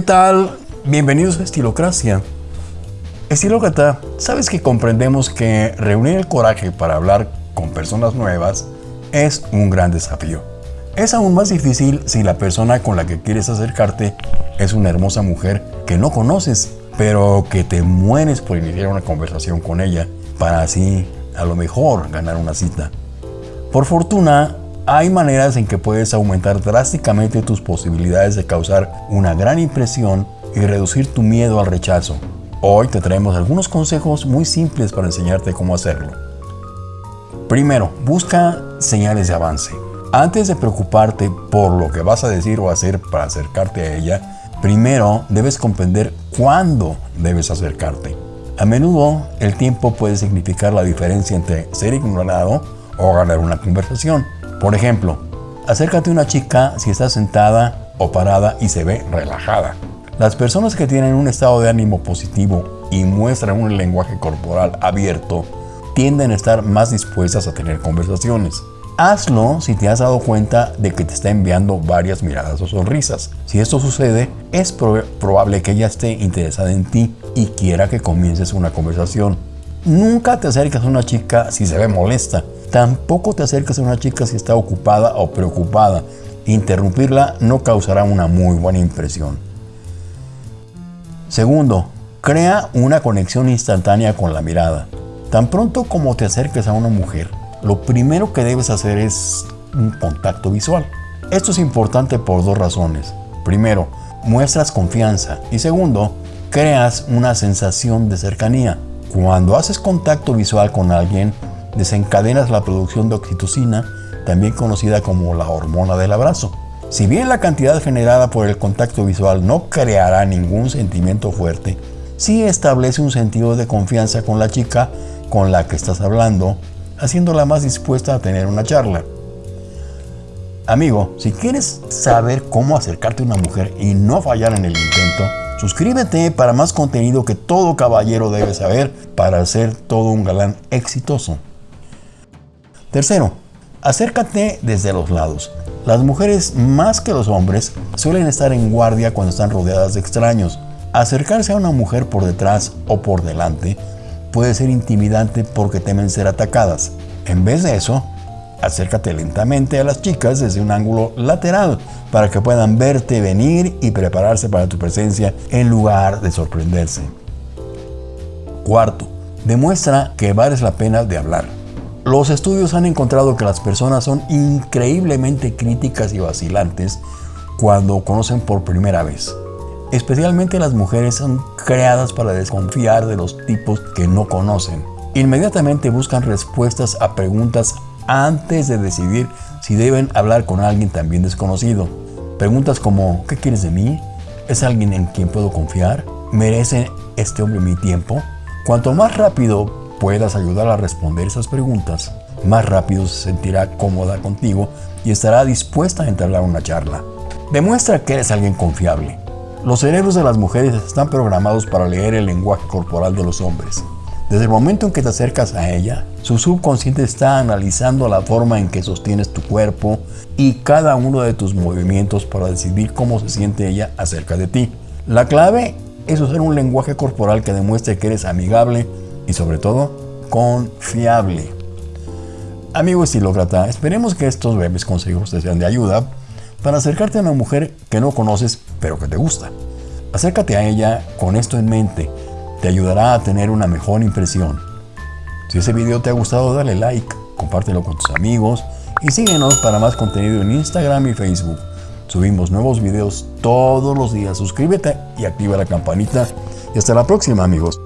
¿Qué tal? Bienvenidos a Estilocracia. Estilócrata, sabes que comprendemos que reunir el coraje para hablar con personas nuevas es un gran desafío. Es aún más difícil si la persona con la que quieres acercarte es una hermosa mujer que no conoces, pero que te mueres por iniciar una conversación con ella para así, a lo mejor, ganar una cita. Por fortuna, hay maneras en que puedes aumentar drásticamente tus posibilidades de causar una gran impresión y reducir tu miedo al rechazo. Hoy te traemos algunos consejos muy simples para enseñarte cómo hacerlo. Primero, busca señales de avance. Antes de preocuparte por lo que vas a decir o hacer para acercarte a ella, primero debes comprender cuándo debes acercarte. A menudo el tiempo puede significar la diferencia entre ser ignorado o ganar una conversación. Por ejemplo, acércate a una chica si está sentada o parada y se ve relajada. Las personas que tienen un estado de ánimo positivo y muestran un lenguaje corporal abierto tienden a estar más dispuestas a tener conversaciones. Hazlo si te has dado cuenta de que te está enviando varias miradas o sonrisas. Si esto sucede, es probable que ella esté interesada en ti y quiera que comiences una conversación. Nunca te acerques a una chica si se ve molesta. Tampoco te acerques a una chica si está ocupada o preocupada. Interrumpirla no causará una muy buena impresión. Segundo, crea una conexión instantánea con la mirada. Tan pronto como te acerques a una mujer, lo primero que debes hacer es un contacto visual. Esto es importante por dos razones. Primero, muestras confianza y segundo, creas una sensación de cercanía. Cuando haces contacto visual con alguien, desencadenas la producción de oxitocina, también conocida como la hormona del abrazo. Si bien la cantidad generada por el contacto visual no creará ningún sentimiento fuerte, sí establece un sentido de confianza con la chica con la que estás hablando, haciéndola más dispuesta a tener una charla. Amigo, si quieres saber cómo acercarte a una mujer y no fallar en el intento, suscríbete para más contenido que todo caballero debe saber para ser todo un galán exitoso. Tercero, acércate desde los lados. Las mujeres, más que los hombres, suelen estar en guardia cuando están rodeadas de extraños. Acercarse a una mujer por detrás o por delante puede ser intimidante porque temen ser atacadas. En vez de eso, acércate lentamente a las chicas desde un ángulo lateral para que puedan verte venir y prepararse para tu presencia en lugar de sorprenderse. Cuarto, demuestra que vales la pena de hablar. Los estudios han encontrado que las personas son increíblemente críticas y vacilantes cuando conocen por primera vez. Especialmente las mujeres son creadas para desconfiar de los tipos que no conocen. Inmediatamente buscan respuestas a preguntas antes de decidir si deben hablar con alguien también desconocido. Preguntas como ¿qué quieres de mí? ¿Es alguien en quien puedo confiar? ¿Merece este hombre mi tiempo? Cuanto más rápido puedas ayudar a responder esas preguntas, más rápido se sentirá cómoda contigo y estará dispuesta a entablar una charla. Demuestra que eres alguien confiable. Los cerebros de las mujeres están programados para leer el lenguaje corporal de los hombres. Desde el momento en que te acercas a ella, su subconsciente está analizando la forma en que sostienes tu cuerpo y cada uno de tus movimientos para decidir cómo se siente ella acerca de ti. La clave es usar un lenguaje corporal que demuestre que eres amigable, y sobre todo confiable. Amigo estilócrata, esperemos que estos breves consejos te sean de ayuda para acercarte a una mujer que no conoces pero que te gusta. Acércate a ella con esto en mente, te ayudará a tener una mejor impresión. Si ese video te ha gustado dale like, compártelo con tus amigos y síguenos para más contenido en Instagram y Facebook. Subimos nuevos videos todos los días, suscríbete y activa la campanita y hasta la próxima amigos.